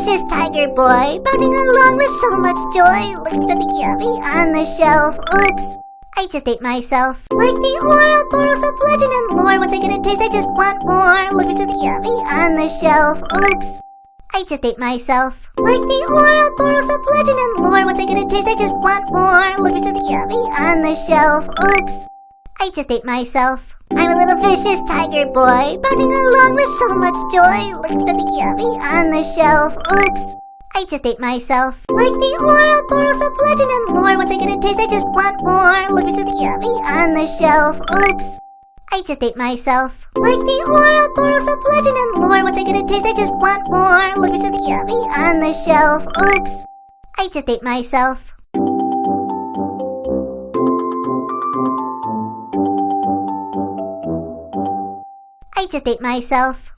vicious tiger boy, bounding along with so much joy. Looks at the yummy on the shelf. Oops. I just ate myself. Like the Ouroboros of legend and lore. Once I get a taste, I just want more. Looks at the yummy on the shelf. Oops. I just ate myself. Like the Ouroboros of legend and lore. Once I get a taste, I just want more. Looks at the yummy on the shelf. Oops. I just ate myself. I'm a little vicious tiger boy, bounding along with so much joy. Looks at the yummy on the shelf. Oops. I just ate myself. Like the Ouroboros of legend and lore. Once I get a taste, I just want more. Looks at the yummy on the shelf. Oops. I just ate myself. Like the Ouroboros of legend and lore. Once I get a taste, I just want more. Looks at the yummy on the shelf. Oops. I just ate myself. I just ate myself.